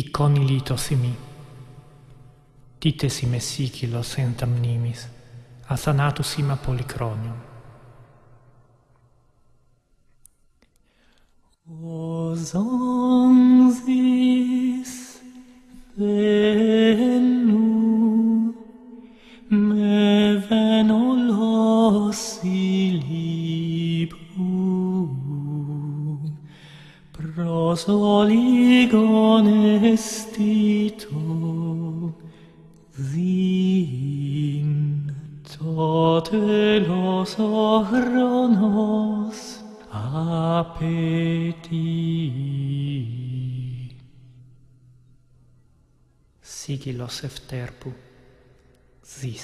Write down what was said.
Iconi litos imi. Tites ime sicilos entam nimis, asanatus ima policronium. Osonsis zonzis venu, me venolos ilibus, Pros oligon estito Vin tote los ochronos apeti. Sigilos efterpu, zis.